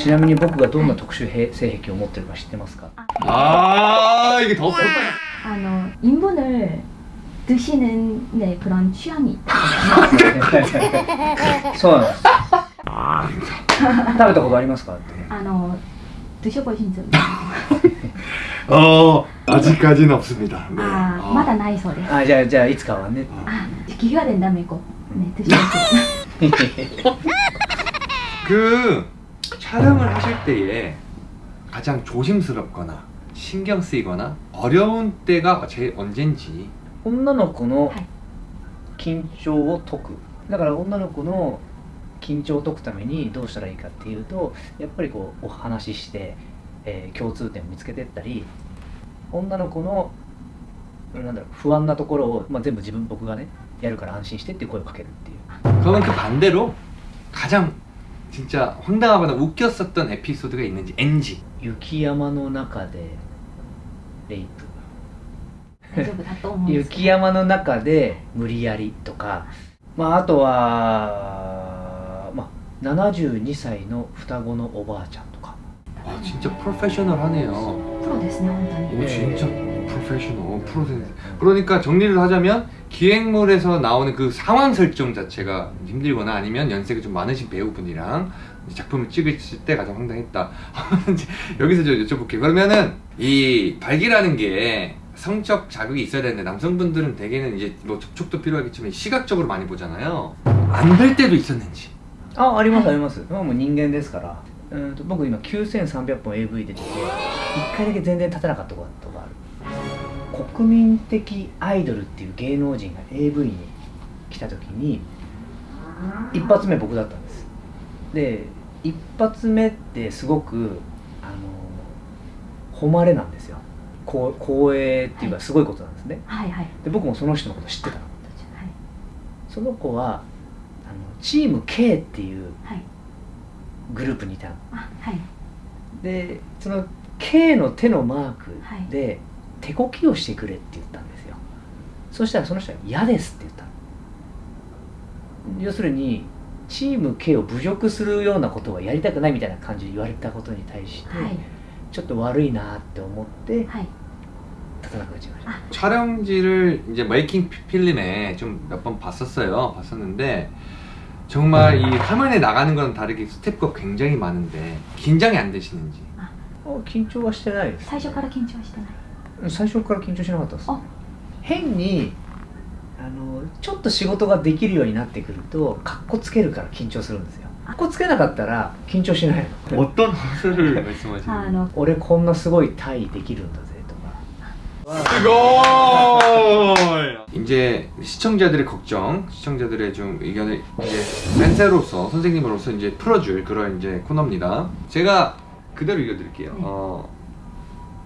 ちなみに僕がどんな特殊性癖を持ってるか知ってますか 아 이게 더 세. 아, 너 인분을 드시는 네, 그런 취향이 있다. そうなんです食べたことありますかって 아, 너 드셔보신 적 어 아직까지는 없습니다. 네. 아, 어. 마다 나이 소리. あじゃあじゃあいつかはね 아, 기회가 된다면 꼭 네, 드셔보세요. 그 촬영을 하실 때에 가장 조심스럽거나 신경 쓰이거나 어려운 때가 제일 언젠지 女の子のはい緊張を解くだから女の子の緊張を解くためにどうしたらいいかっていうとやっぱりこうお話しして、えー共通点を見つけていったり女の子のなんだろう不安なところを、まあ、全部自分僕がねやるから安心してっていう声をかけるっていう 그러면 그 반대로 가장 진짜 황당하거나 웃겼었던 에피소드가 있는지 NG 雪山の中でレイプ 대丈夫だと思うんですけど雪山の中で無理やりとか、まあ、あとは、まあ、72歳の双子のおばあちゃんとか 와 진짜 프로페셔널하네요 プロですね本当に 오 진짜 프로페셔널 프로 그러니까 정리를 하자면 기획물에서 나오는 그 상황 설정 자체가 힘들거나 아니면 연세가 좀 많으신 배우분이랑 작품을 찍으실 때 가장 황당했다 이제 여기서 저 여쭤볼게요 그러면은 이 발기라는 게 성적 자극이 있어야 되는데 남성분들은 대개는 이제 뭐 접촉도 필요하겠지만 시각적으로 많이 보잖아요 안 될 때도 있었는지 あありますあります、まあもう人間ですからうんと僕今9300本 AV 出てて1回だけ全然立てなかったことがある 国民的アイドルっていう芸能人が AV に来た時に一発目僕だったんです。で一発目ってすごくあの誉れなんですよ。こう光栄っていうかすごいことなんですね。はいはい。で僕もその人のこと知ってたの。はい。その子はあのチーム K っていうはい。グループにいたの。あはい。でその K の手のマークはい。で手こきをしてくれって言ったんですよそしたらその人は嫌ですって言ったの要するにチーム K を侮辱するようなことはやりたくないみたいな感じで言われたことに対して、はいちょっと悪いなって思ってはい立たなくなっちゃいました、 촬영지를 이제 메이킹 필름에 좀 몇 번 봤었어요. 봤었는데 정말 이 화면에 나가는 거랑 다르게 스텝가 굉장히 많은데 긴장이 안 되시는지. あ緊張はしてないです最初から緊張はしてない 最初から緊張しなかったですあ変にあのちょっと仕事ができるようになってくるとかっこつけるから緊張するんですよかっこつけなかったら緊張しないの 어떤 허세를 말씀하시는 あの俺こんなすごいタイできるんだぜとか 이걸 이제 시청자들의 걱정, 시청자들의 좀 의견을 이제 센세로서 선생님으로서 이제 풀어줄 그런 이제 코너입니다. 제가 그대로 읽어드릴게요. 네. 어,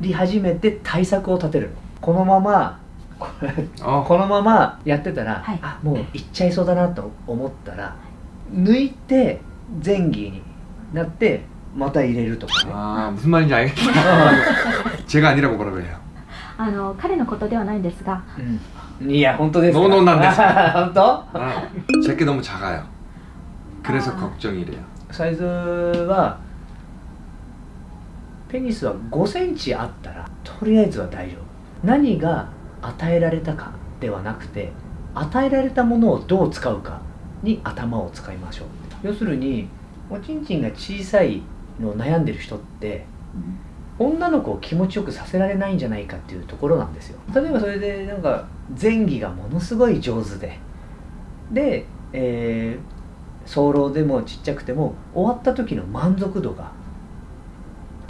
り始めて対策を立てるのこのままこれ 어, このままやってたら、はいあもう行っちゃいそうだなと思ったら抜いて前儀になってまた入れるとかね 아 무슨 말인지 알겠다. 제가 아니라고 뭐라고 해요. あの彼のことではないんですがうんいや本当ですか 노노なんです本当 아, 제게 너무 작아요. 그래서 아. 걱정이래요. サイズは ペニスは5センチあったらとりあえずは大丈夫。何が与えられたかではなくて与えられたものをどう使うかに頭を使いましょう。要するにおちんちんが小さいのを悩んでる人って女の子を気持ちよくさせられないんじゃないかっていうところなんですよ。例えばそれでなんか前儀がものすごい上手でで、えー早漏でもちっちゃくても終わった時の満足度が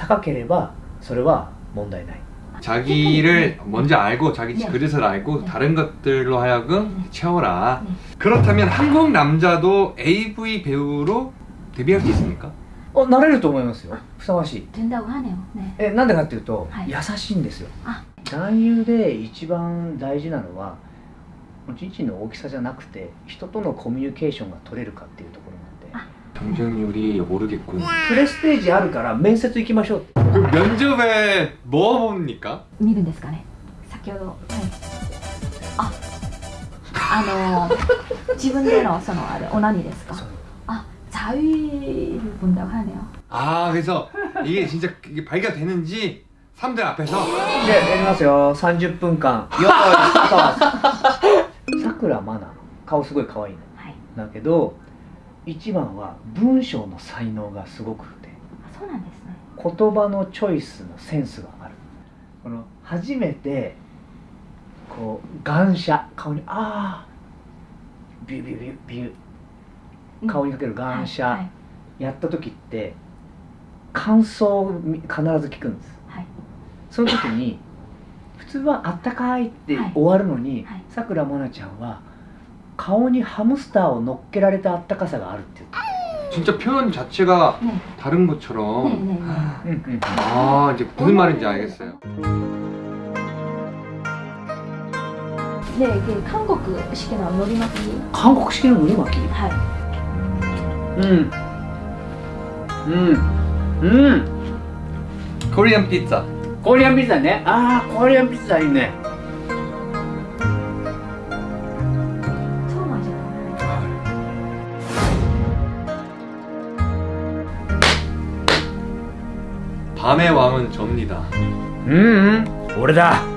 高ければそれは問題ない 자기를 먼저 알고 자기 네. 그릇을 알고 네. 다른 것들로 하여금 네. 채워라. 네. 그렇다면 한국 남자도 AV 배우로 데뷔할 수 있습니까? あなれると思いますよふさわしい 된다고 하네요. 네. えなんでかっていうと、はい優しいんですよあ男優で一番大事なのは父の大きさじゃなくて人とのコミュニケーションが取れるかっていうところなんで 경쟁률이 모르겠군. 프레스테이지 아る から 면접 行きましょう 면접에 뭐 봅니까? 미는 ですかね先ほど 아, あの自分でのそのあれオナニですかあ자유를 본다고 하네요. 아 그래서 이게 진짜 이게 발견되는지 3대 앞에서? 네 내려가세요. 30분간 여덟 사쿠라 마나 顔すごい可愛いねだけど一番は文章の才能がすごくてあそうなんですね。言葉のチョイスのセンスがある。この初めてこう眼射顔にああビュービュービュービュー。顔にかける眼射、はい。やった時って感想をみ必ず聞くんです。はい。その時に普通は「あったかい」ってはい。終わるのにはい。さくらまなちゃんは 顔にハムスターを乗っけられたあったかさがあるって言 진짜 표현 자체가 ね 다른 ね 것처럼 ねねう、うんうん、 아 이제 무슨 말인지 알겠어요. でで韓国式ののり巻き韓国式の海巻きはいうんうんうん 코리안 피자. コリアンピザねああコリアンピ 밤의 왕은 접니다. 음, 음. 오래다.